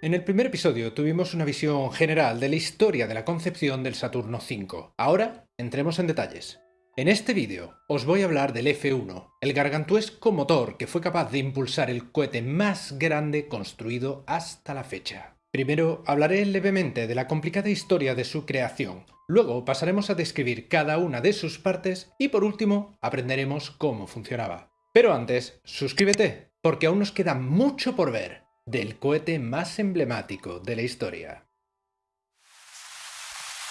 En el primer episodio tuvimos una visión general de la historia de la concepción del Saturno V. Ahora entremos en detalles. En este vídeo os voy a hablar del F-1, el gargantuesco motor que fue capaz de impulsar el cohete más grande construido hasta la fecha. Primero hablaré levemente de la complicada historia de su creación, luego pasaremos a describir cada una de sus partes y por último aprenderemos cómo funcionaba. Pero antes, suscríbete, porque aún nos queda mucho por ver del cohete más emblemático de la historia.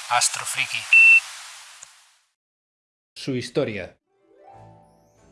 Astrofriki. Su historia.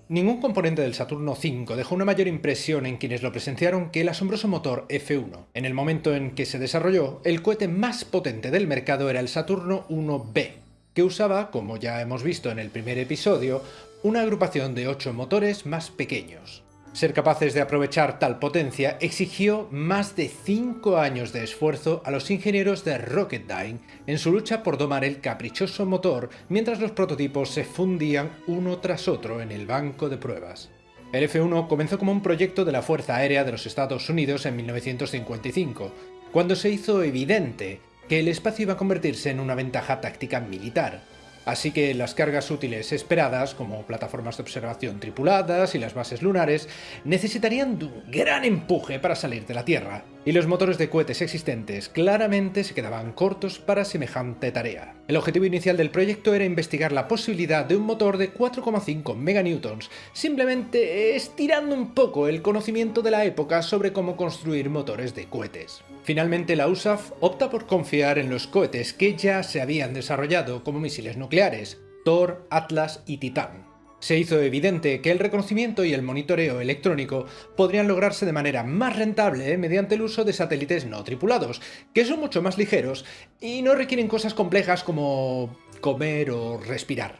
Ningún componente del Saturno V dejó una mayor impresión en quienes lo presenciaron que el asombroso motor F1. En el momento en que se desarrolló, el cohete más potente del mercado era el Saturno 1B, que usaba, como ya hemos visto en el primer episodio, una agrupación de 8 motores más pequeños. Ser capaces de aprovechar tal potencia exigió más de 5 años de esfuerzo a los ingenieros de Rocketdyne en su lucha por domar el caprichoso motor mientras los prototipos se fundían uno tras otro en el banco de pruebas. El F-1 comenzó como un proyecto de la Fuerza Aérea de los Estados Unidos en 1955, cuando se hizo evidente que el espacio iba a convertirse en una ventaja táctica militar, Así que las cargas útiles esperadas, como plataformas de observación tripuladas y las bases lunares, necesitarían de un gran empuje para salir de la Tierra, y los motores de cohetes existentes claramente se quedaban cortos para semejante tarea. El objetivo inicial del proyecto era investigar la posibilidad de un motor de 4,5 meganewtons, simplemente estirando un poco el conocimiento de la época sobre cómo construir motores de cohetes. Finalmente la USAF opta por confiar en los cohetes que ya se habían desarrollado como misiles nucleares, Thor, Atlas y Titan. Se hizo evidente que el reconocimiento y el monitoreo electrónico podrían lograrse de manera más rentable mediante el uso de satélites no tripulados, que son mucho más ligeros y no requieren cosas complejas como comer o respirar.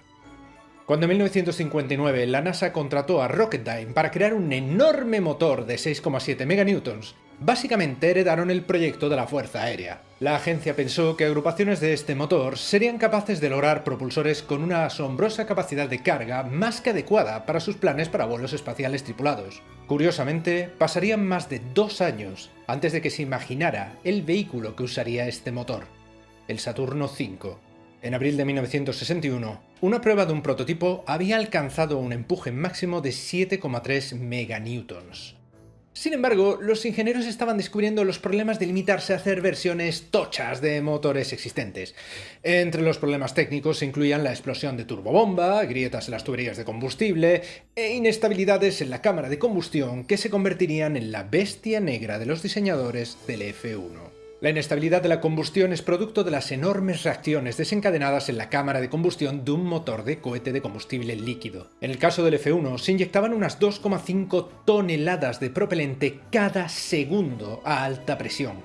Cuando en 1959 la NASA contrató a Rocketdyne para crear un enorme motor de 6,7 meganewtons, básicamente heredaron el proyecto de la Fuerza Aérea. La agencia pensó que agrupaciones de este motor serían capaces de lograr propulsores con una asombrosa capacidad de carga más que adecuada para sus planes para vuelos espaciales tripulados. Curiosamente, pasarían más de dos años antes de que se imaginara el vehículo que usaría este motor, el Saturno V. En abril de 1961, una prueba de un prototipo había alcanzado un empuje máximo de 7,3 meganewtons. Sin embargo, los ingenieros estaban descubriendo los problemas de limitarse a hacer versiones tochas de motores existentes. Entre los problemas técnicos se incluían la explosión de turbobomba, grietas en las tuberías de combustible e inestabilidades en la cámara de combustión que se convertirían en la bestia negra de los diseñadores del F1. La inestabilidad de la combustión es producto de las enormes reacciones desencadenadas en la cámara de combustión de un motor de cohete de combustible líquido. En el caso del F-1 se inyectaban unas 2,5 toneladas de propelente cada segundo a alta presión.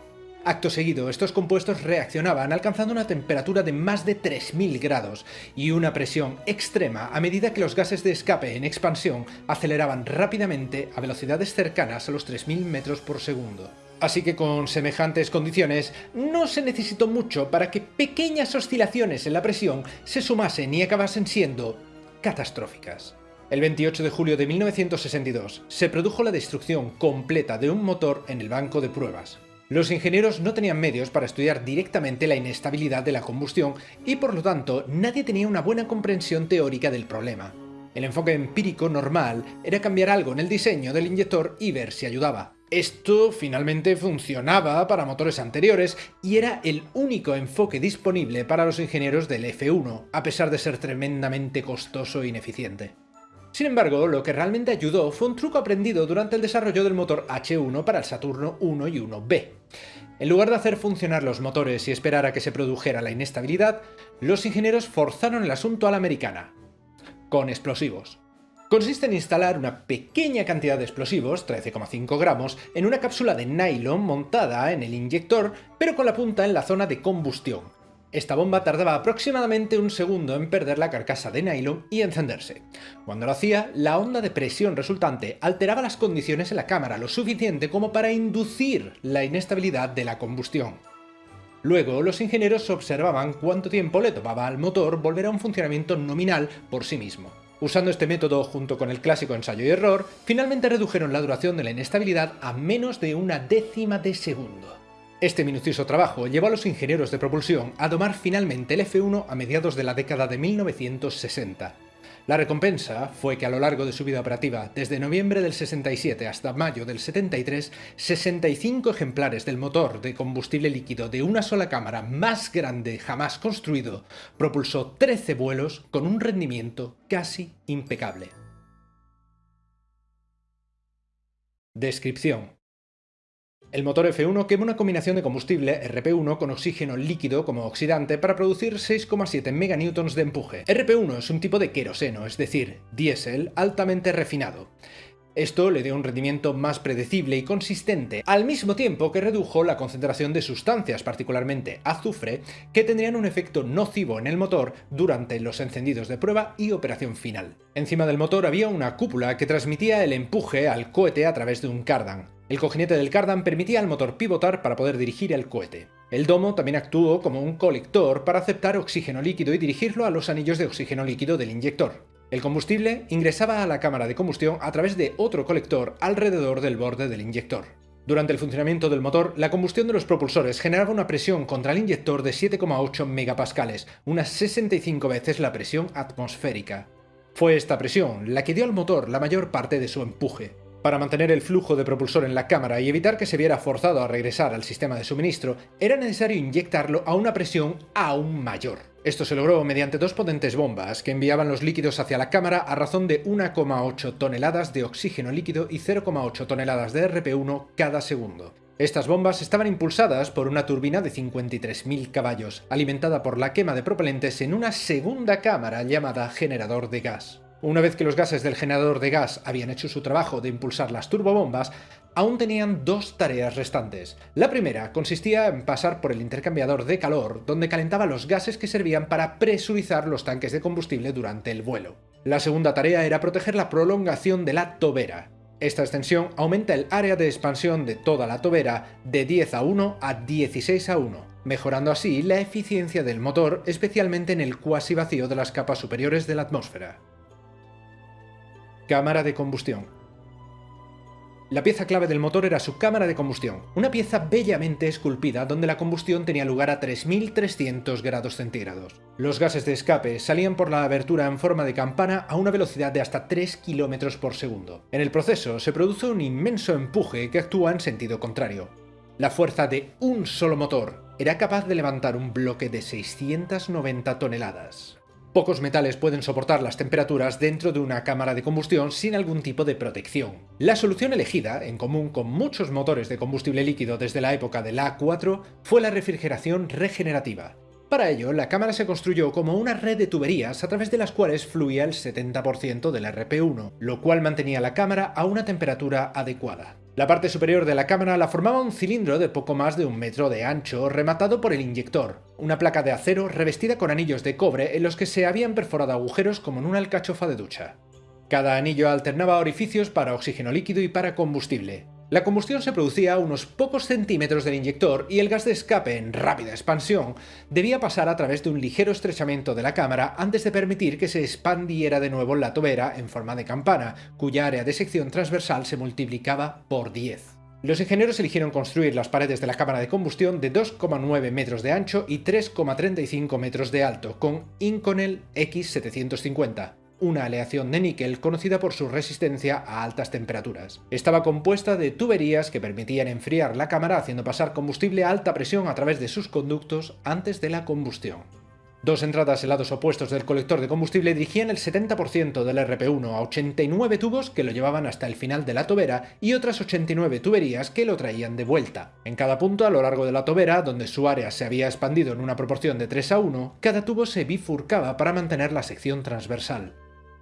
Acto seguido, estos compuestos reaccionaban alcanzando una temperatura de más de 3000 grados y una presión extrema a medida que los gases de escape en expansión aceleraban rápidamente a velocidades cercanas a los 3000 metros por segundo. Así que con semejantes condiciones no se necesitó mucho para que pequeñas oscilaciones en la presión se sumasen y acabasen siendo catastróficas. El 28 de julio de 1962 se produjo la destrucción completa de un motor en el banco de pruebas. Los ingenieros no tenían medios para estudiar directamente la inestabilidad de la combustión y por lo tanto nadie tenía una buena comprensión teórica del problema. El enfoque empírico normal era cambiar algo en el diseño del inyector y ver si ayudaba. Esto finalmente funcionaba para motores anteriores y era el único enfoque disponible para los ingenieros del F1, a pesar de ser tremendamente costoso e ineficiente. Sin embargo, lo que realmente ayudó fue un truco aprendido durante el desarrollo del motor H1 para el Saturno 1 y 1B. En lugar de hacer funcionar los motores y esperar a que se produjera la inestabilidad, los ingenieros forzaron el asunto a la americana, con explosivos. Consiste en instalar una pequeña cantidad de explosivos, 13,5 gramos, en una cápsula de nylon montada en el inyector, pero con la punta en la zona de combustión. Esta bomba tardaba aproximadamente un segundo en perder la carcasa de nylon y encenderse. Cuando lo hacía, la onda de presión resultante alteraba las condiciones en la cámara lo suficiente como para inducir la inestabilidad de la combustión. Luego, los ingenieros observaban cuánto tiempo le tomaba al motor volver a un funcionamiento nominal por sí mismo. Usando este método junto con el clásico ensayo y error, finalmente redujeron la duración de la inestabilidad a menos de una décima de segundo. Este minucioso trabajo llevó a los ingenieros de propulsión a domar finalmente el F-1 a mediados de la década de 1960. La recompensa fue que a lo largo de su vida operativa, desde noviembre del 67 hasta mayo del 73, 65 ejemplares del motor de combustible líquido de una sola cámara más grande jamás construido propulsó 13 vuelos con un rendimiento casi impecable. Descripción el motor F1 quema una combinación de combustible RP1 con oxígeno líquido como oxidante para producir 6,7 meganewtons de empuje. RP1 es un tipo de queroseno, es decir, diésel altamente refinado. Esto le dio un rendimiento más predecible y consistente, al mismo tiempo que redujo la concentración de sustancias, particularmente azufre, que tendrían un efecto nocivo en el motor durante los encendidos de prueba y operación final. Encima del motor había una cúpula que transmitía el empuje al cohete a través de un cardan. El cojinete del cardan permitía al motor pivotar para poder dirigir el cohete. El domo también actuó como un colector para aceptar oxígeno líquido y dirigirlo a los anillos de oxígeno líquido del inyector. El combustible ingresaba a la cámara de combustión a través de otro colector alrededor del borde del inyector. Durante el funcionamiento del motor, la combustión de los propulsores generaba una presión contra el inyector de 7,8 megapascales, unas 65 veces la presión atmosférica. Fue esta presión la que dio al motor la mayor parte de su empuje. Para mantener el flujo de propulsor en la cámara y evitar que se viera forzado a regresar al sistema de suministro, era necesario inyectarlo a una presión aún mayor. Esto se logró mediante dos potentes bombas que enviaban los líquidos hacia la cámara a razón de 1,8 toneladas de oxígeno líquido y 0,8 toneladas de RP1 cada segundo. Estas bombas estaban impulsadas por una turbina de 53.000 caballos, alimentada por la quema de propelentes en una segunda cámara llamada generador de gas. Una vez que los gases del generador de gas habían hecho su trabajo de impulsar las turbobombas, aún tenían dos tareas restantes. La primera consistía en pasar por el intercambiador de calor, donde calentaba los gases que servían para presurizar los tanques de combustible durante el vuelo. La segunda tarea era proteger la prolongación de la tobera. Esta extensión aumenta el área de expansión de toda la tobera de 10 a 1 a 16 a 1, mejorando así la eficiencia del motor, especialmente en el cuasi vacío de las capas superiores de la atmósfera. Cámara de combustión. La pieza clave del motor era su cámara de combustión, una pieza bellamente esculpida donde la combustión tenía lugar a 3300 grados centígrados. Los gases de escape salían por la abertura en forma de campana a una velocidad de hasta 3 km por segundo. En el proceso se produce un inmenso empuje que actúa en sentido contrario. La fuerza de un solo motor era capaz de levantar un bloque de 690 toneladas. Pocos metales pueden soportar las temperaturas dentro de una cámara de combustión sin algún tipo de protección. La solución elegida, en común con muchos motores de combustible líquido desde la época del A4, fue la refrigeración regenerativa. Para ello, la cámara se construyó como una red de tuberías a través de las cuales fluía el 70% del RP1, lo cual mantenía la cámara a una temperatura adecuada. La parte superior de la cámara la formaba un cilindro de poco más de un metro de ancho, rematado por el inyector, una placa de acero revestida con anillos de cobre en los que se habían perforado agujeros como en una alcachofa de ducha. Cada anillo alternaba orificios para oxígeno líquido y para combustible. La combustión se producía a unos pocos centímetros del inyector y el gas de escape en rápida expansión debía pasar a través de un ligero estrechamiento de la cámara antes de permitir que se expandiera de nuevo la tobera en forma de campana, cuya área de sección transversal se multiplicaba por 10. Los ingenieros eligieron construir las paredes de la cámara de combustión de 2,9 metros de ancho y 3,35 metros de alto, con Inconel X750, una aleación de níquel conocida por su resistencia a altas temperaturas. Estaba compuesta de tuberías que permitían enfriar la cámara haciendo pasar combustible a alta presión a través de sus conductos antes de la combustión. Dos entradas en lados opuestos del colector de combustible dirigían el 70% del RP1 a 89 tubos que lo llevaban hasta el final de la tobera y otras 89 tuberías que lo traían de vuelta. En cada punto a lo largo de la tobera, donde su área se había expandido en una proporción de 3 a 1, cada tubo se bifurcaba para mantener la sección transversal.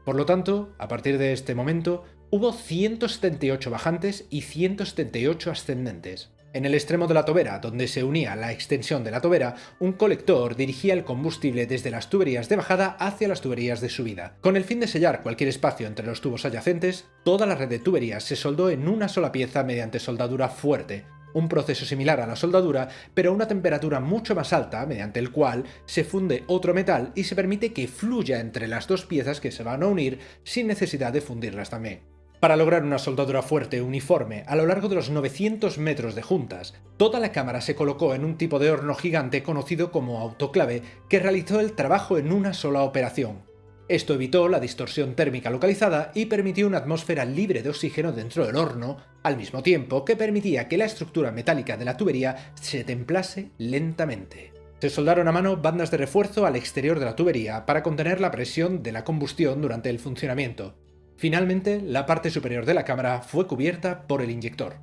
Por lo tanto, a partir de este momento, hubo 178 bajantes y 178 ascendentes. En el extremo de la tobera, donde se unía la extensión de la tobera, un colector dirigía el combustible desde las tuberías de bajada hacia las tuberías de subida. Con el fin de sellar cualquier espacio entre los tubos adyacentes, toda la red de tuberías se soldó en una sola pieza mediante soldadura fuerte, un proceso similar a la soldadura, pero a una temperatura mucho más alta, mediante el cual se funde otro metal y se permite que fluya entre las dos piezas que se van a unir sin necesidad de fundirlas también. Para lograr una soldadura fuerte uniforme a lo largo de los 900 metros de juntas, toda la cámara se colocó en un tipo de horno gigante conocido como autoclave que realizó el trabajo en una sola operación. Esto evitó la distorsión térmica localizada y permitió una atmósfera libre de oxígeno dentro del horno, al mismo tiempo que permitía que la estructura metálica de la tubería se templase lentamente. Se soldaron a mano bandas de refuerzo al exterior de la tubería para contener la presión de la combustión durante el funcionamiento, Finalmente, la parte superior de la cámara fue cubierta por el inyector.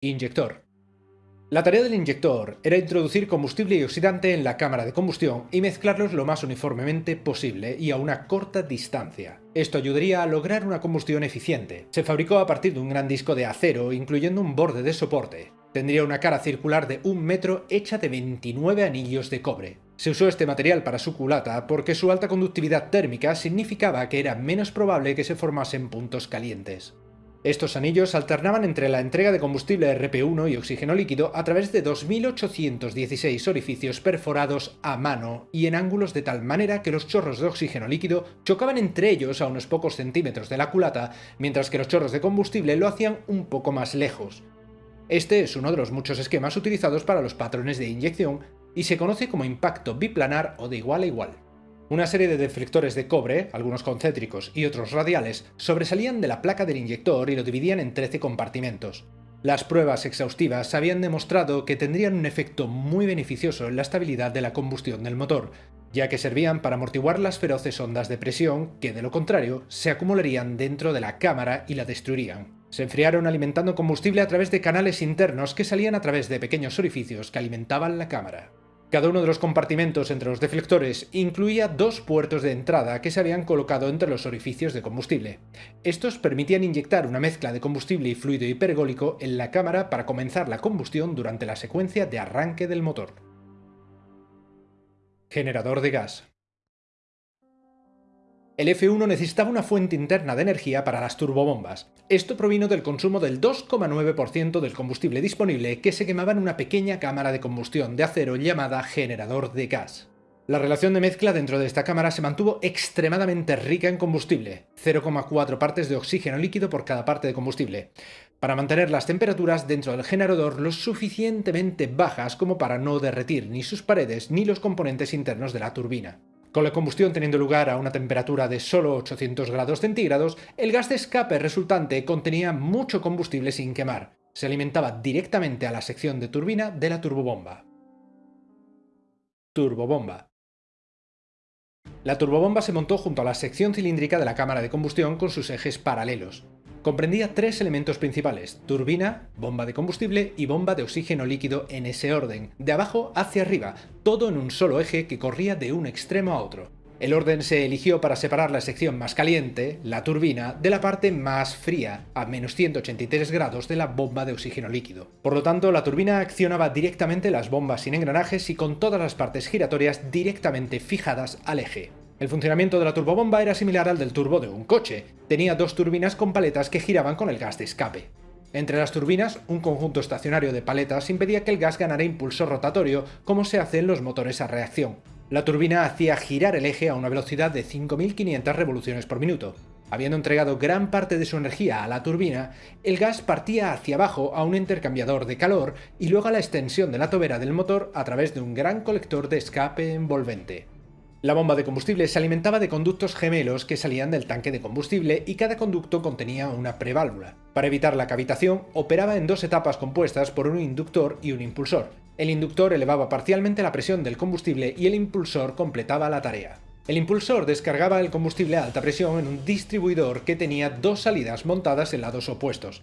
Inyector. La tarea del inyector era introducir combustible y oxidante en la cámara de combustión y mezclarlos lo más uniformemente posible y a una corta distancia. Esto ayudaría a lograr una combustión eficiente. Se fabricó a partir de un gran disco de acero, incluyendo un borde de soporte. Tendría una cara circular de un metro hecha de 29 anillos de cobre. Se usó este material para su culata porque su alta conductividad térmica significaba que era menos probable que se formasen puntos calientes. Estos anillos alternaban entre la entrega de combustible RP1 y oxígeno líquido a través de 2.816 orificios perforados a mano y en ángulos de tal manera que los chorros de oxígeno líquido chocaban entre ellos a unos pocos centímetros de la culata, mientras que los chorros de combustible lo hacían un poco más lejos. Este es uno de los muchos esquemas utilizados para los patrones de inyección y se conoce como impacto biplanar o de igual a igual. Una serie de deflectores de cobre, algunos concéntricos y otros radiales, sobresalían de la placa del inyector y lo dividían en 13 compartimentos. Las pruebas exhaustivas habían demostrado que tendrían un efecto muy beneficioso en la estabilidad de la combustión del motor, ya que servían para amortiguar las feroces ondas de presión que, de lo contrario, se acumularían dentro de la cámara y la destruirían. Se enfriaron alimentando combustible a través de canales internos que salían a través de pequeños orificios que alimentaban la cámara. Cada uno de los compartimentos entre los deflectores incluía dos puertos de entrada que se habían colocado entre los orificios de combustible. Estos permitían inyectar una mezcla de combustible y fluido hipergólico en la cámara para comenzar la combustión durante la secuencia de arranque del motor. Generador de gas el F1 necesitaba una fuente interna de energía para las turbobombas. Esto provino del consumo del 2,9% del combustible disponible que se quemaba en una pequeña cámara de combustión de acero llamada generador de gas. La relación de mezcla dentro de esta cámara se mantuvo extremadamente rica en combustible, 0,4 partes de oxígeno líquido por cada parte de combustible, para mantener las temperaturas dentro del generador lo suficientemente bajas como para no derretir ni sus paredes ni los componentes internos de la turbina. Con la combustión teniendo lugar a una temperatura de solo 800 grados centígrados, el gas de escape resultante contenía mucho combustible sin quemar. Se alimentaba directamente a la sección de turbina de la turbobomba. Turbobomba. La turbobomba se montó junto a la sección cilíndrica de la cámara de combustión con sus ejes paralelos. Comprendía tres elementos principales, turbina, bomba de combustible y bomba de oxígeno líquido en ese orden, de abajo hacia arriba, todo en un solo eje que corría de un extremo a otro. El orden se eligió para separar la sección más caliente, la turbina, de la parte más fría, a menos 183 grados de la bomba de oxígeno líquido. Por lo tanto, la turbina accionaba directamente las bombas sin engranajes y con todas las partes giratorias directamente fijadas al eje. El funcionamiento de la turbobomba era similar al del turbo de un coche. Tenía dos turbinas con paletas que giraban con el gas de escape. Entre las turbinas, un conjunto estacionario de paletas impedía que el gas ganara impulso rotatorio, como se hace en los motores a reacción. La turbina hacía girar el eje a una velocidad de 5.500 revoluciones por minuto. Habiendo entregado gran parte de su energía a la turbina, el gas partía hacia abajo a un intercambiador de calor y luego a la extensión de la tobera del motor a través de un gran colector de escape envolvente. La bomba de combustible se alimentaba de conductos gemelos que salían del tanque de combustible y cada conducto contenía una preválvula. Para evitar la cavitación, operaba en dos etapas compuestas por un inductor y un impulsor. El inductor elevaba parcialmente la presión del combustible y el impulsor completaba la tarea. El impulsor descargaba el combustible a alta presión en un distribuidor que tenía dos salidas montadas en lados opuestos.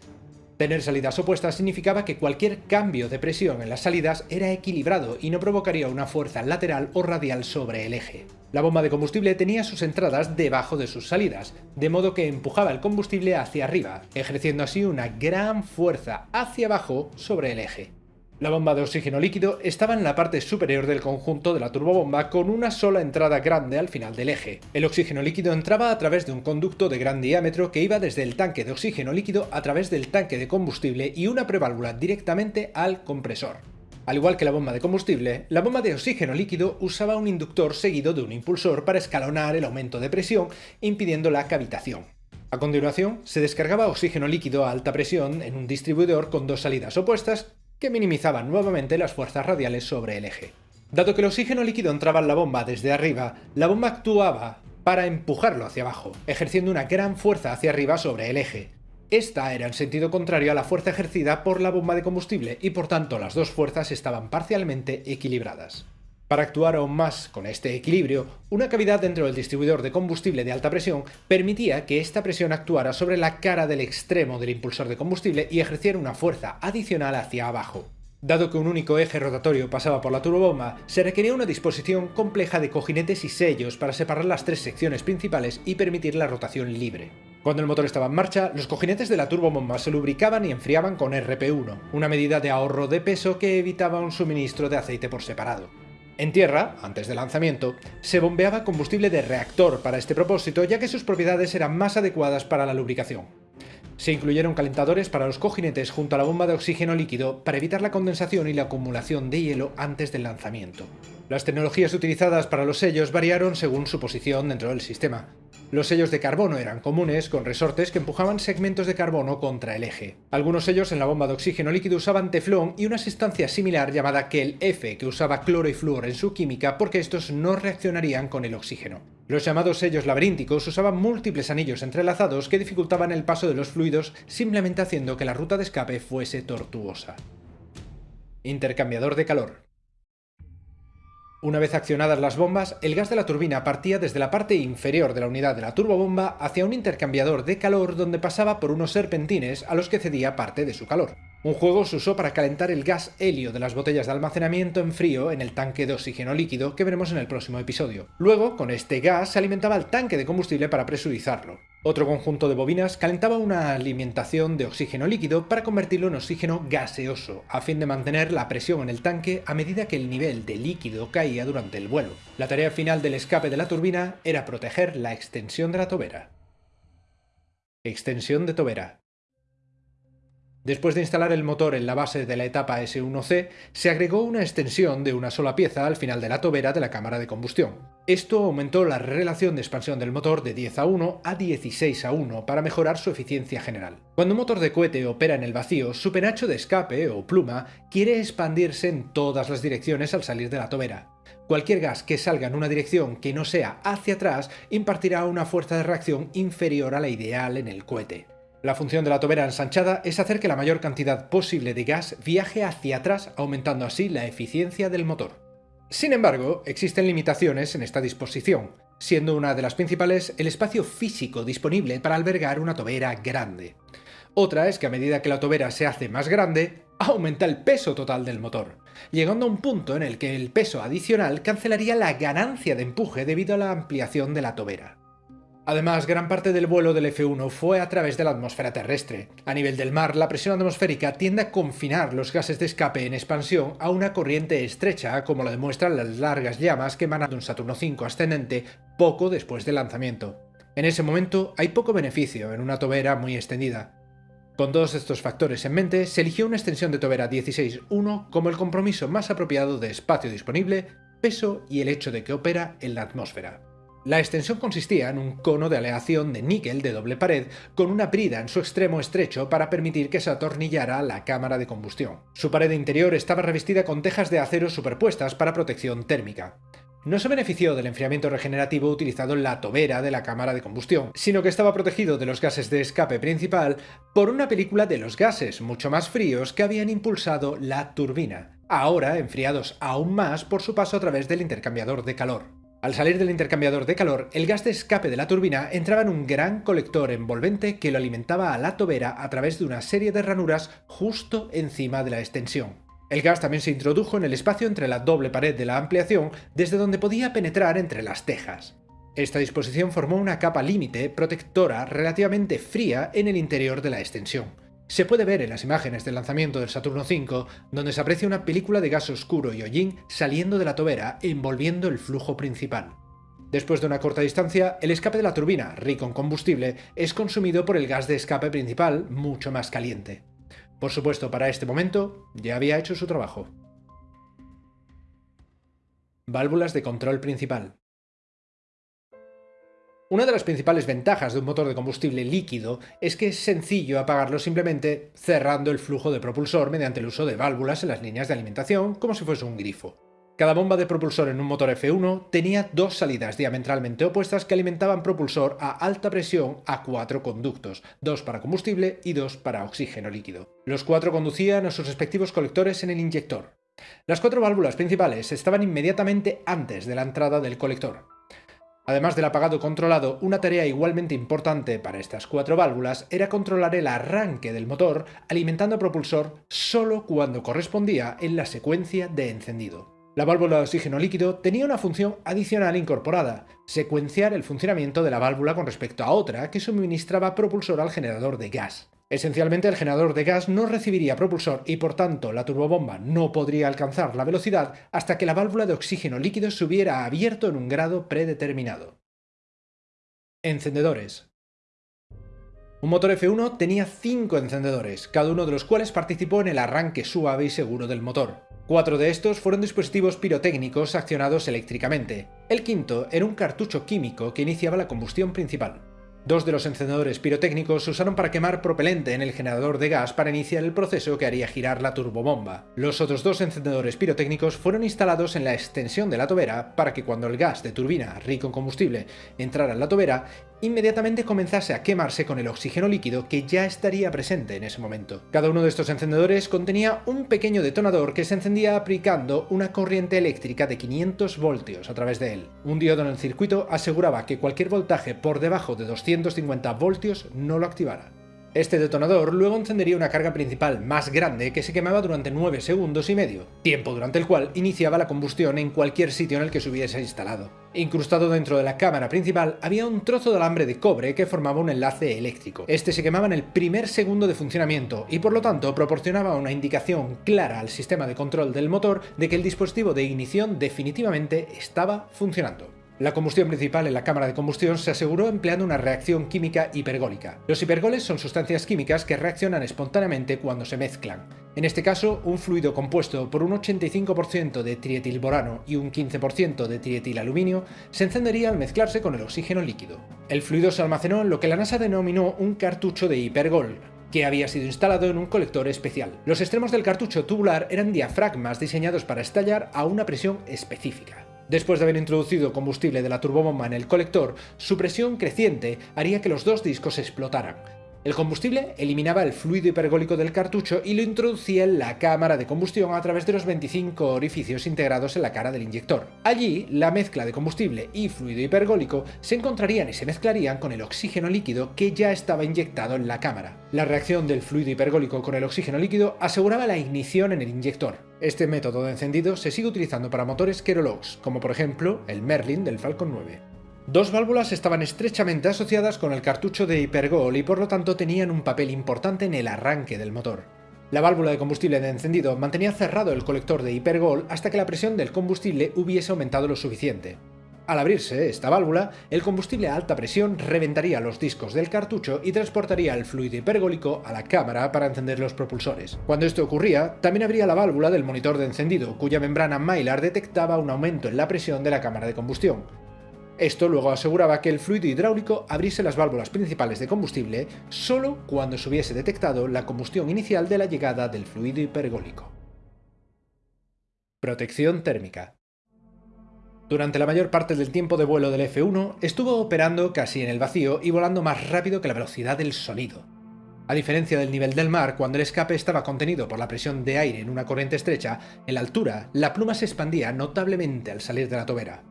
Tener salidas opuestas significaba que cualquier cambio de presión en las salidas era equilibrado y no provocaría una fuerza lateral o radial sobre el eje. La bomba de combustible tenía sus entradas debajo de sus salidas, de modo que empujaba el combustible hacia arriba, ejerciendo así una gran fuerza hacia abajo sobre el eje. La bomba de oxígeno líquido estaba en la parte superior del conjunto de la turbobomba con una sola entrada grande al final del eje. El oxígeno líquido entraba a través de un conducto de gran diámetro que iba desde el tanque de oxígeno líquido a través del tanque de combustible y una preválvula directamente al compresor. Al igual que la bomba de combustible, la bomba de oxígeno líquido usaba un inductor seguido de un impulsor para escalonar el aumento de presión, impidiendo la cavitación. A continuación, se descargaba oxígeno líquido a alta presión en un distribuidor con dos salidas opuestas que minimizaban nuevamente las fuerzas radiales sobre el eje. Dado que el oxígeno líquido entraba en la bomba desde arriba, la bomba actuaba para empujarlo hacia abajo, ejerciendo una gran fuerza hacia arriba sobre el eje. Esta era en sentido contrario a la fuerza ejercida por la bomba de combustible y por tanto las dos fuerzas estaban parcialmente equilibradas. Para actuar aún más con este equilibrio, una cavidad dentro del distribuidor de combustible de alta presión permitía que esta presión actuara sobre la cara del extremo del impulsor de combustible y ejerciera una fuerza adicional hacia abajo. Dado que un único eje rotatorio pasaba por la turbobomba, se requería una disposición compleja de cojinetes y sellos para separar las tres secciones principales y permitir la rotación libre. Cuando el motor estaba en marcha, los cojinetes de la turbobomba se lubricaban y enfriaban con RP1, una medida de ahorro de peso que evitaba un suministro de aceite por separado. En tierra, antes del lanzamiento, se bombeaba combustible de reactor para este propósito ya que sus propiedades eran más adecuadas para la lubricación. Se incluyeron calentadores para los cojinetes junto a la bomba de oxígeno líquido para evitar la condensación y la acumulación de hielo antes del lanzamiento. Las tecnologías utilizadas para los sellos variaron según su posición dentro del sistema. Los sellos de carbono eran comunes, con resortes que empujaban segmentos de carbono contra el eje. Algunos sellos en la bomba de oxígeno líquido usaban teflón y una sustancia similar llamada Kel F, que usaba cloro y flúor en su química porque estos no reaccionarían con el oxígeno. Los llamados sellos laberínticos usaban múltiples anillos entrelazados que dificultaban el paso de los fluidos simplemente haciendo que la ruta de escape fuese tortuosa. Intercambiador de calor. Una vez accionadas las bombas, el gas de la turbina partía desde la parte inferior de la unidad de la turbobomba hacia un intercambiador de calor donde pasaba por unos serpentines a los que cedía parte de su calor. Un juego se usó para calentar el gas helio de las botellas de almacenamiento en frío en el tanque de oxígeno líquido que veremos en el próximo episodio. Luego, con este gas se alimentaba el tanque de combustible para presurizarlo. Otro conjunto de bobinas calentaba una alimentación de oxígeno líquido para convertirlo en oxígeno gaseoso, a fin de mantener la presión en el tanque a medida que el nivel de líquido caía durante el vuelo. La tarea final del escape de la turbina era proteger la extensión de la tobera. Extensión de tobera. Después de instalar el motor en la base de la etapa S1C, se agregó una extensión de una sola pieza al final de la tobera de la cámara de combustión. Esto aumentó la relación de expansión del motor de 10 a 1 a 16 a 1 para mejorar su eficiencia general. Cuando un motor de cohete opera en el vacío, su penacho de escape, o pluma, quiere expandirse en todas las direcciones al salir de la tobera. Cualquier gas que salga en una dirección que no sea hacia atrás impartirá una fuerza de reacción inferior a la ideal en el cohete. La función de la tobera ensanchada es hacer que la mayor cantidad posible de gas viaje hacia atrás, aumentando así la eficiencia del motor. Sin embargo, existen limitaciones en esta disposición, siendo una de las principales el espacio físico disponible para albergar una tobera grande. Otra es que a medida que la tobera se hace más grande, aumenta el peso total del motor, llegando a un punto en el que el peso adicional cancelaría la ganancia de empuje debido a la ampliación de la tobera. Además, gran parte del vuelo del F-1 fue a través de la atmósfera terrestre. A nivel del mar, la presión atmosférica tiende a confinar los gases de escape en expansión a una corriente estrecha, como lo demuestran las largas llamas que emanan de un Saturno V ascendente poco después del lanzamiento. En ese momento hay poco beneficio en una tobera muy extendida. Con todos estos factores en mente, se eligió una extensión de tobera 16.1 como el compromiso más apropiado de espacio disponible, peso y el hecho de que opera en la atmósfera. La extensión consistía en un cono de aleación de níquel de doble pared con una brida en su extremo estrecho para permitir que se atornillara la cámara de combustión. Su pared interior estaba revestida con tejas de acero superpuestas para protección térmica. No se benefició del enfriamiento regenerativo utilizado en la tobera de la cámara de combustión, sino que estaba protegido de los gases de escape principal por una película de los gases mucho más fríos que habían impulsado la turbina, ahora enfriados aún más por su paso a través del intercambiador de calor. Al salir del intercambiador de calor, el gas de escape de la turbina entraba en un gran colector envolvente que lo alimentaba a la tobera a través de una serie de ranuras justo encima de la extensión. El gas también se introdujo en el espacio entre la doble pared de la ampliación, desde donde podía penetrar entre las tejas. Esta disposición formó una capa límite protectora relativamente fría en el interior de la extensión. Se puede ver en las imágenes del lanzamiento del Saturno V, donde se aprecia una película de gas oscuro y hollín saliendo de la tobera envolviendo el flujo principal. Después de una corta distancia, el escape de la turbina, rico en combustible, es consumido por el gas de escape principal, mucho más caliente. Por supuesto, para este momento, ya había hecho su trabajo. Válvulas de control principal. Una de las principales ventajas de un motor de combustible líquido es que es sencillo apagarlo simplemente cerrando el flujo de propulsor mediante el uso de válvulas en las líneas de alimentación como si fuese un grifo. Cada bomba de propulsor en un motor F1 tenía dos salidas diametralmente opuestas que alimentaban propulsor a alta presión a cuatro conductos, dos para combustible y dos para oxígeno líquido. Los cuatro conducían a sus respectivos colectores en el inyector. Las cuatro válvulas principales estaban inmediatamente antes de la entrada del colector. Además del apagado controlado, una tarea igualmente importante para estas cuatro válvulas era controlar el arranque del motor alimentando propulsor solo cuando correspondía en la secuencia de encendido. La válvula de oxígeno líquido tenía una función adicional incorporada, secuenciar el funcionamiento de la válvula con respecto a otra que suministraba propulsor al generador de gas. Esencialmente el generador de gas no recibiría propulsor y por tanto la turbobomba no podría alcanzar la velocidad hasta que la válvula de oxígeno líquido se hubiera abierto en un grado predeterminado. Encendedores. Un motor F1 tenía 5 encendedores, cada uno de los cuales participó en el arranque suave y seguro del motor. Cuatro de estos fueron dispositivos pirotécnicos accionados eléctricamente. El quinto era un cartucho químico que iniciaba la combustión principal. Dos de los encendedores pirotécnicos se usaron para quemar propelente en el generador de gas para iniciar el proceso que haría girar la turbobomba. Los otros dos encendedores pirotécnicos fueron instalados en la extensión de la tobera para que cuando el gas de turbina rico en combustible entrara en la tobera, inmediatamente comenzase a quemarse con el oxígeno líquido que ya estaría presente en ese momento. Cada uno de estos encendedores contenía un pequeño detonador que se encendía aplicando una corriente eléctrica de 500 voltios a través de él. Un diodo en el circuito aseguraba que cualquier voltaje por debajo de 250 voltios no lo activara. Este detonador luego encendería una carga principal más grande que se quemaba durante 9 segundos y medio, tiempo durante el cual iniciaba la combustión en cualquier sitio en el que se hubiese instalado. Incrustado dentro de la cámara principal había un trozo de alambre de cobre que formaba un enlace eléctrico. Este se quemaba en el primer segundo de funcionamiento y por lo tanto proporcionaba una indicación clara al sistema de control del motor de que el dispositivo de ignición definitivamente estaba funcionando. La combustión principal en la cámara de combustión se aseguró empleando una reacción química hipergólica. Los hipergoles son sustancias químicas que reaccionan espontáneamente cuando se mezclan. En este caso, un fluido compuesto por un 85% de trietilborano y un 15% de trietilaluminio se encendería al mezclarse con el oxígeno líquido. El fluido se almacenó en lo que la NASA denominó un cartucho de hipergol, que había sido instalado en un colector especial. Los extremos del cartucho tubular eran diafragmas diseñados para estallar a una presión específica. Después de haber introducido combustible de la turbobomba en el colector, su presión creciente haría que los dos discos explotaran. El combustible eliminaba el fluido hipergólico del cartucho y lo introducía en la cámara de combustión a través de los 25 orificios integrados en la cara del inyector. Allí, la mezcla de combustible y fluido hipergólico se encontrarían y se mezclarían con el oxígeno líquido que ya estaba inyectado en la cámara. La reacción del fluido hipergólico con el oxígeno líquido aseguraba la ignición en el inyector. Este método de encendido se sigue utilizando para motores Kerolox, como por ejemplo el Merlin del Falcon 9. Dos válvulas estaban estrechamente asociadas con el cartucho de hipergol y por lo tanto tenían un papel importante en el arranque del motor. La válvula de combustible de encendido mantenía cerrado el colector de hipergol hasta que la presión del combustible hubiese aumentado lo suficiente. Al abrirse esta válvula, el combustible a alta presión reventaría los discos del cartucho y transportaría el fluido hipergólico a la cámara para encender los propulsores. Cuando esto ocurría, también abría la válvula del monitor de encendido, cuya membrana Mylar detectaba un aumento en la presión de la cámara de combustión, esto luego aseguraba que el fluido hidráulico abriese las válvulas principales de combustible solo cuando se hubiese detectado la combustión inicial de la llegada del fluido hipergólico. Protección térmica. Durante la mayor parte del tiempo de vuelo del F-1 estuvo operando casi en el vacío y volando más rápido que la velocidad del sonido. A diferencia del nivel del mar, cuando el escape estaba contenido por la presión de aire en una corriente estrecha, en la altura la pluma se expandía notablemente al salir de la tobera.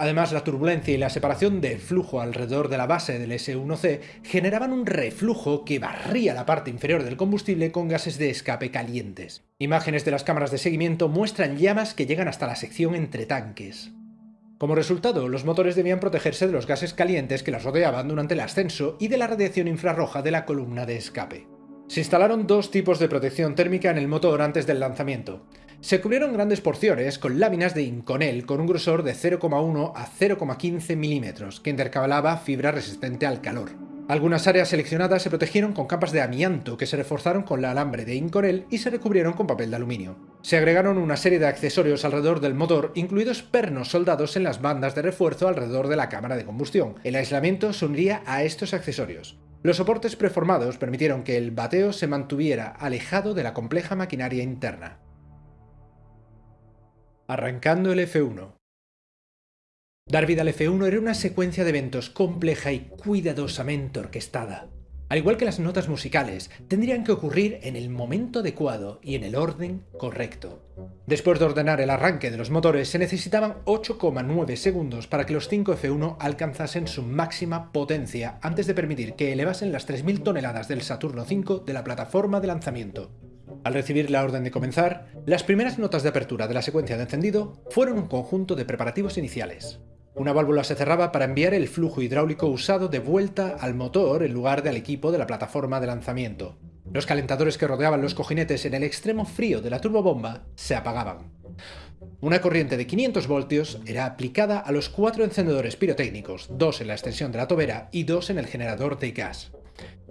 Además, la turbulencia y la separación del flujo alrededor de la base del S1C generaban un reflujo que barría la parte inferior del combustible con gases de escape calientes. Imágenes de las cámaras de seguimiento muestran llamas que llegan hasta la sección entre tanques. Como resultado, los motores debían protegerse de los gases calientes que las rodeaban durante el ascenso y de la radiación infrarroja de la columna de escape. Se instalaron dos tipos de protección térmica en el motor antes del lanzamiento. Se cubrieron grandes porciones con láminas de Inconel con un grosor de 0,1 a 0,15 milímetros, que intercalaba fibra resistente al calor. Algunas áreas seleccionadas se protegieron con capas de amianto que se reforzaron con la alambre de Inconel y se recubrieron con papel de aluminio. Se agregaron una serie de accesorios alrededor del motor, incluidos pernos soldados en las bandas de refuerzo alrededor de la cámara de combustión. El aislamiento se uniría a estos accesorios. Los soportes preformados permitieron que el bateo se mantuviera alejado de la compleja maquinaria interna. Arrancando el F1. Dar vida al F1 era una secuencia de eventos compleja y cuidadosamente orquestada. Al igual que las notas musicales, tendrían que ocurrir en el momento adecuado y en el orden correcto. Después de ordenar el arranque de los motores, se necesitaban 8,9 segundos para que los 5 F1 alcanzasen su máxima potencia antes de permitir que elevasen las 3.000 toneladas del Saturno V de la plataforma de lanzamiento. Al recibir la orden de comenzar, las primeras notas de apertura de la secuencia de encendido fueron un conjunto de preparativos iniciales. Una válvula se cerraba para enviar el flujo hidráulico usado de vuelta al motor en lugar del equipo de la plataforma de lanzamiento. Los calentadores que rodeaban los cojinetes en el extremo frío de la turbobomba se apagaban. Una corriente de 500 voltios era aplicada a los cuatro encendedores pirotécnicos, dos en la extensión de la tobera y dos en el generador de gas.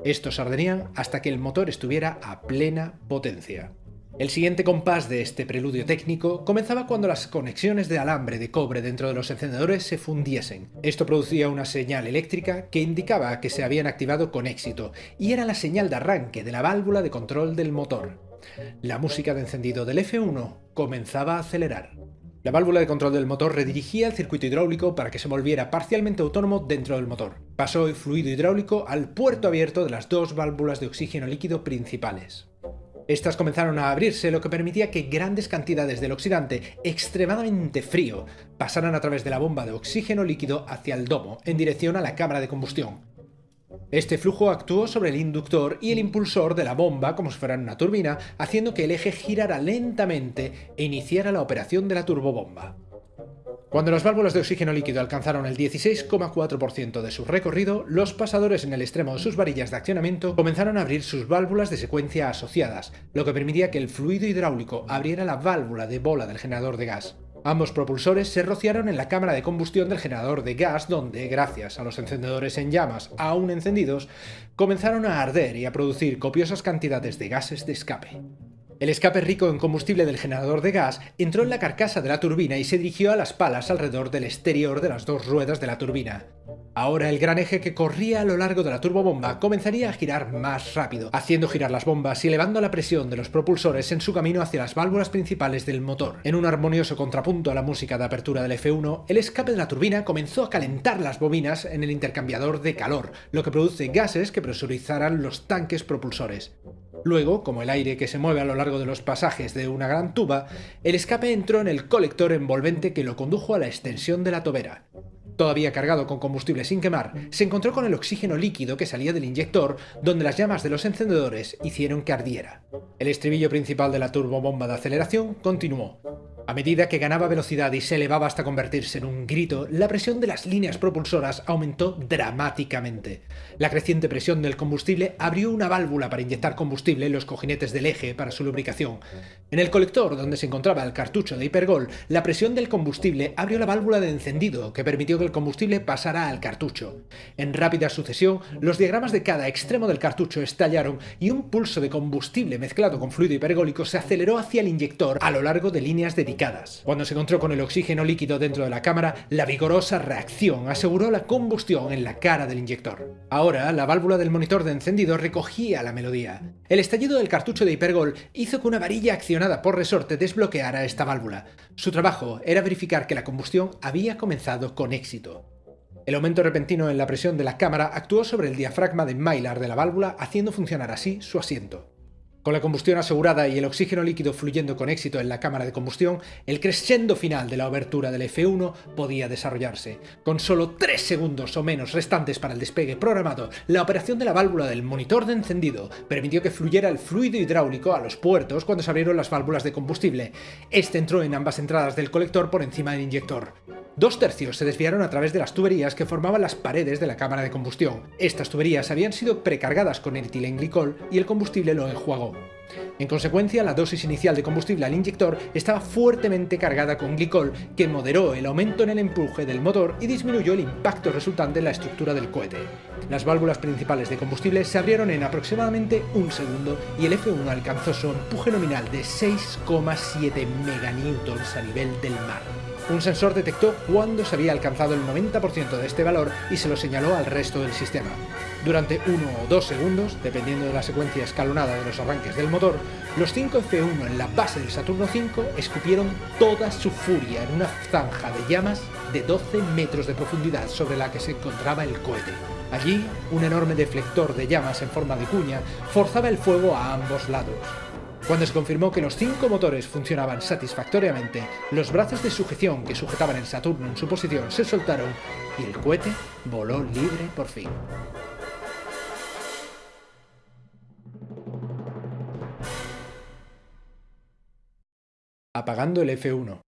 Estos arderían hasta que el motor estuviera a plena potencia. El siguiente compás de este preludio técnico comenzaba cuando las conexiones de alambre de cobre dentro de los encendedores se fundiesen. Esto producía una señal eléctrica que indicaba que se habían activado con éxito, y era la señal de arranque de la válvula de control del motor. La música de encendido del F1 comenzaba a acelerar. La válvula de control del motor redirigía el circuito hidráulico para que se volviera parcialmente autónomo dentro del motor. Pasó el fluido hidráulico al puerto abierto de las dos válvulas de oxígeno líquido principales. Estas comenzaron a abrirse, lo que permitía que grandes cantidades del oxidante, extremadamente frío, pasaran a través de la bomba de oxígeno líquido hacia el domo, en dirección a la cámara de combustión. Este flujo actuó sobre el inductor y el impulsor de la bomba como si fuera una turbina, haciendo que el eje girara lentamente e iniciara la operación de la turbobomba. Cuando las válvulas de oxígeno líquido alcanzaron el 16,4% de su recorrido, los pasadores en el extremo de sus varillas de accionamiento comenzaron a abrir sus válvulas de secuencia asociadas, lo que permitía que el fluido hidráulico abriera la válvula de bola del generador de gas. Ambos propulsores se rociaron en la cámara de combustión del generador de gas donde, gracias a los encendedores en llamas aún encendidos, comenzaron a arder y a producir copiosas cantidades de gases de escape. El escape rico en combustible del generador de gas entró en la carcasa de la turbina y se dirigió a las palas alrededor del exterior de las dos ruedas de la turbina. Ahora el gran eje que corría a lo largo de la turbobomba comenzaría a girar más rápido, haciendo girar las bombas y elevando la presión de los propulsores en su camino hacia las válvulas principales del motor. En un armonioso contrapunto a la música de apertura del F1, el escape de la turbina comenzó a calentar las bobinas en el intercambiador de calor, lo que produce gases que presurizaran los tanques propulsores. Luego, como el aire que se mueve a lo largo de los pasajes de una gran tuba, el escape entró en el colector envolvente que lo condujo a la extensión de la tobera. Todavía cargado con combustible sin quemar, se encontró con el oxígeno líquido que salía del inyector, donde las llamas de los encendedores hicieron que ardiera. El estribillo principal de la turbobomba de aceleración continuó. A medida que ganaba velocidad y se elevaba hasta convertirse en un grito, la presión de las líneas propulsoras aumentó dramáticamente. La creciente presión del combustible abrió una válvula para inyectar combustible en los cojinetes del eje para su lubricación. En el colector donde se encontraba el cartucho de hipergol, la presión del combustible abrió la válvula de encendido, que permitió que el combustible pasara al cartucho. En rápida sucesión, los diagramas de cada extremo del cartucho estallaron y un pulso de combustible mezclado con fluido hipergólico se aceleró hacia el inyector a lo largo de líneas dedicadas cuando se encontró con el oxígeno líquido dentro de la cámara, la vigorosa reacción aseguró la combustión en la cara del inyector. Ahora, la válvula del monitor de encendido recogía la melodía. El estallido del cartucho de hipergol hizo que una varilla accionada por resorte desbloqueara esta válvula. Su trabajo era verificar que la combustión había comenzado con éxito. El aumento repentino en la presión de la cámara actuó sobre el diafragma de Mylar de la válvula, haciendo funcionar así su asiento. Con la combustión asegurada y el oxígeno líquido fluyendo con éxito en la cámara de combustión, el crescendo final de la abertura del F1 podía desarrollarse. Con solo 3 segundos o menos restantes para el despegue programado, la operación de la válvula del monitor de encendido permitió que fluyera el fluido hidráulico a los puertos cuando se abrieron las válvulas de combustible. Este entró en ambas entradas del colector por encima del inyector. Dos tercios se desviaron a través de las tuberías que formaban las paredes de la cámara de combustión. Estas tuberías habían sido precargadas con etilenglicol y el combustible lo enjuagó. En consecuencia, la dosis inicial de combustible al inyector estaba fuertemente cargada con glicol, que moderó el aumento en el empuje del motor y disminuyó el impacto resultante en la estructura del cohete. Las válvulas principales de combustible se abrieron en aproximadamente un segundo y el F-1 alcanzó su empuje nominal de 6,7 meganewtons a nivel del mar. Un sensor detectó cuándo se había alcanzado el 90% de este valor y se lo señaló al resto del sistema. Durante uno o dos segundos, dependiendo de la secuencia escalonada de los arranques del motor, los 5 F1 en la base del Saturno V escupieron toda su furia en una zanja de llamas de 12 metros de profundidad sobre la que se encontraba el cohete. Allí, un enorme deflector de llamas en forma de cuña forzaba el fuego a ambos lados. Cuando se confirmó que los cinco motores funcionaban satisfactoriamente, los brazos de sujeción que sujetaban el Saturno en su posición se soltaron y el cohete voló libre por fin. Apagando el F1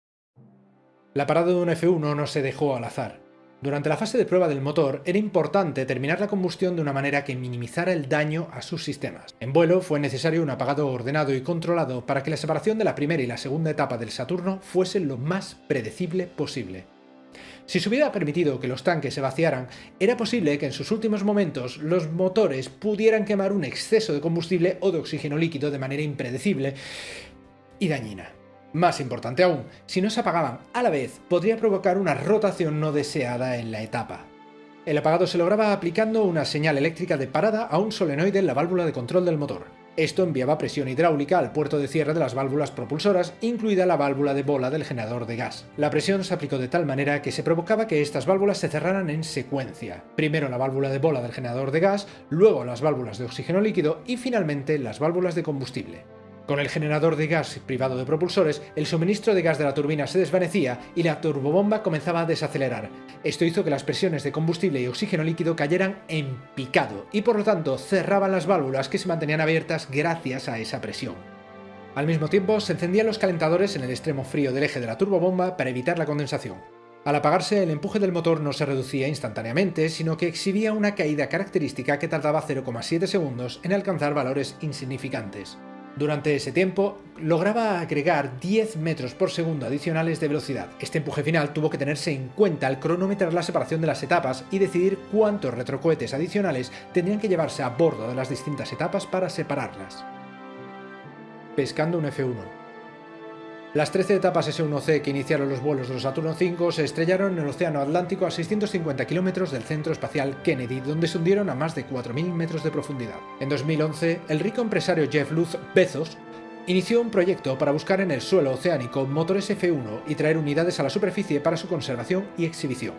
La parada de un F1 no se dejó al azar. Durante la fase de prueba del motor era importante terminar la combustión de una manera que minimizara el daño a sus sistemas. En vuelo fue necesario un apagado ordenado y controlado para que la separación de la primera y la segunda etapa del Saturno fuese lo más predecible posible. Si se hubiera permitido que los tanques se vaciaran, era posible que en sus últimos momentos los motores pudieran quemar un exceso de combustible o de oxígeno líquido de manera impredecible y dañina. Más importante aún, si no se apagaban a la vez, podría provocar una rotación no deseada en la etapa. El apagado se lograba aplicando una señal eléctrica de parada a un solenoide en la válvula de control del motor. Esto enviaba presión hidráulica al puerto de cierre de las válvulas propulsoras, incluida la válvula de bola del generador de gas. La presión se aplicó de tal manera que se provocaba que estas válvulas se cerraran en secuencia. Primero la válvula de bola del generador de gas, luego las válvulas de oxígeno líquido y finalmente las válvulas de combustible. Con el generador de gas privado de propulsores, el suministro de gas de la turbina se desvanecía y la turbobomba comenzaba a desacelerar. Esto hizo que las presiones de combustible y oxígeno líquido cayeran en picado y por lo tanto cerraban las válvulas que se mantenían abiertas gracias a esa presión. Al mismo tiempo, se encendían los calentadores en el extremo frío del eje de la turbobomba para evitar la condensación. Al apagarse, el empuje del motor no se reducía instantáneamente, sino que exhibía una caída característica que tardaba 0,7 segundos en alcanzar valores insignificantes. Durante ese tiempo, lograba agregar 10 metros por segundo adicionales de velocidad. Este empuje final tuvo que tenerse en cuenta al cronometrar la separación de las etapas y decidir cuántos retrocohetes adicionales tendrían que llevarse a bordo de las distintas etapas para separarlas. Pescando un F1 las 13 etapas S1C que iniciaron los vuelos de los Saturno V se estrellaron en el Océano Atlántico a 650 kilómetros del Centro Espacial Kennedy, donde se hundieron a más de 4.000 metros de profundidad. En 2011, el rico empresario Jeff Luz Bezos inició un proyecto para buscar en el suelo oceánico motores F1 y traer unidades a la superficie para su conservación y exhibición.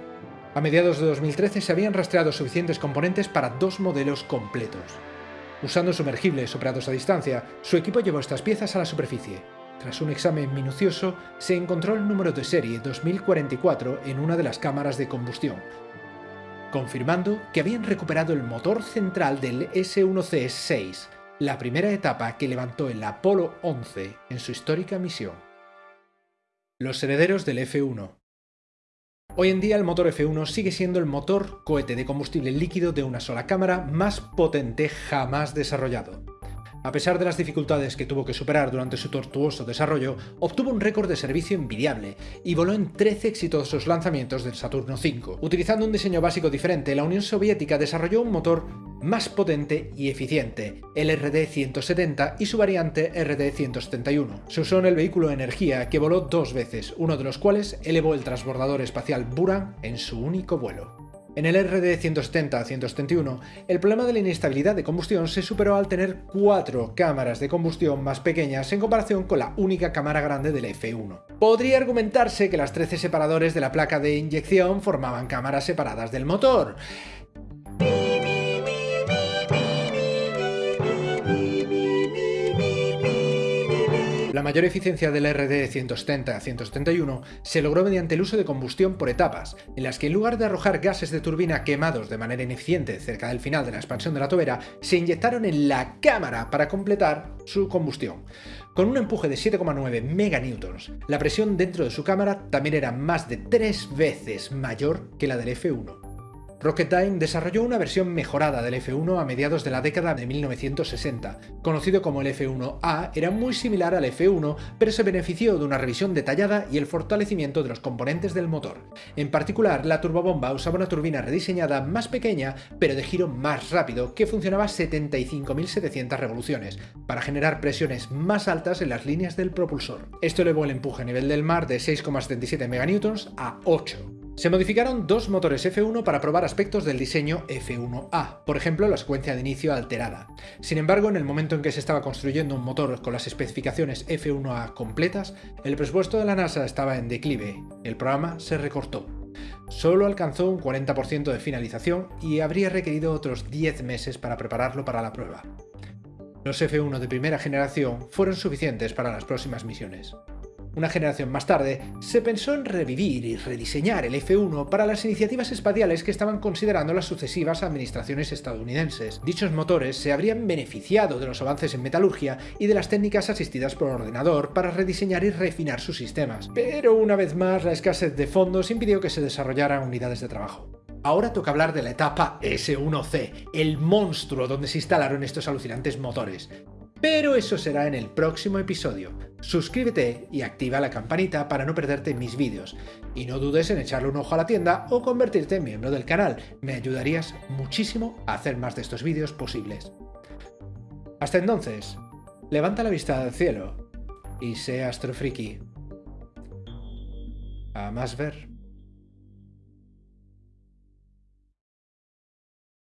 A mediados de 2013 se habían rastreado suficientes componentes para dos modelos completos. Usando sumergibles operados a distancia, su equipo llevó estas piezas a la superficie, tras un examen minucioso, se encontró el número de serie 2044 en una de las cámaras de combustión, confirmando que habían recuperado el motor central del S-1C-6, la primera etapa que levantó el Apolo 11 en su histórica misión. Los herederos del F-1 Hoy en día el motor F1 sigue siendo el motor cohete de combustible líquido de una sola cámara más potente jamás desarrollado. A pesar de las dificultades que tuvo que superar durante su tortuoso desarrollo, obtuvo un récord de servicio envidiable y voló en 13 exitosos lanzamientos del Saturno V. Utilizando un diseño básico diferente, la Unión Soviética desarrolló un motor más potente y eficiente, el RD-170 y su variante RD-171. Se usó en el vehículo Energía, que voló dos veces, uno de los cuales elevó el transbordador espacial Buran en su único vuelo. En el RD 170-171, el problema de la inestabilidad de combustión se superó al tener cuatro cámaras de combustión más pequeñas en comparación con la única cámara grande del F1. Podría argumentarse que las 13 separadores de la placa de inyección formaban cámaras separadas del motor, La mayor eficiencia del RD 170 171 se logró mediante el uso de combustión por etapas, en las que en lugar de arrojar gases de turbina quemados de manera ineficiente cerca del final de la expansión de la tobera, se inyectaron en la cámara para completar su combustión. Con un empuje de 7,9 meganewtons, la presión dentro de su cámara también era más de tres veces mayor que la del F1. Rocketdyne desarrolló una versión mejorada del F1 a mediados de la década de 1960. Conocido como el F1A, era muy similar al F1, pero se benefició de una revisión detallada y el fortalecimiento de los componentes del motor. En particular, la turbobomba usaba una turbina rediseñada más pequeña, pero de giro más rápido, que funcionaba a 75.700 revoluciones, para generar presiones más altas en las líneas del propulsor. Esto elevó el empuje a nivel del mar de 6,77 MN a 8. Se modificaron dos motores F1 para probar aspectos del diseño F1A, por ejemplo la secuencia de inicio alterada. Sin embargo, en el momento en que se estaba construyendo un motor con las especificaciones F1A completas, el presupuesto de la NASA estaba en declive, el programa se recortó. Solo alcanzó un 40% de finalización y habría requerido otros 10 meses para prepararlo para la prueba. Los F1 de primera generación fueron suficientes para las próximas misiones. Una generación más tarde, se pensó en revivir y rediseñar el F-1 para las iniciativas espaciales que estaban considerando las sucesivas administraciones estadounidenses. Dichos motores se habrían beneficiado de los avances en metalurgia y de las técnicas asistidas por ordenador para rediseñar y refinar sus sistemas. Pero una vez más, la escasez de fondos impidió que se desarrollaran unidades de trabajo. Ahora toca hablar de la etapa S1C, el monstruo donde se instalaron estos alucinantes motores. Pero eso será en el próximo episodio. Suscríbete y activa la campanita para no perderte mis vídeos. Y no dudes en echarle un ojo a la tienda o convertirte en miembro del canal. Me ayudarías muchísimo a hacer más de estos vídeos posibles. Hasta entonces, levanta la vista al cielo y sé astrofriki. A más ver.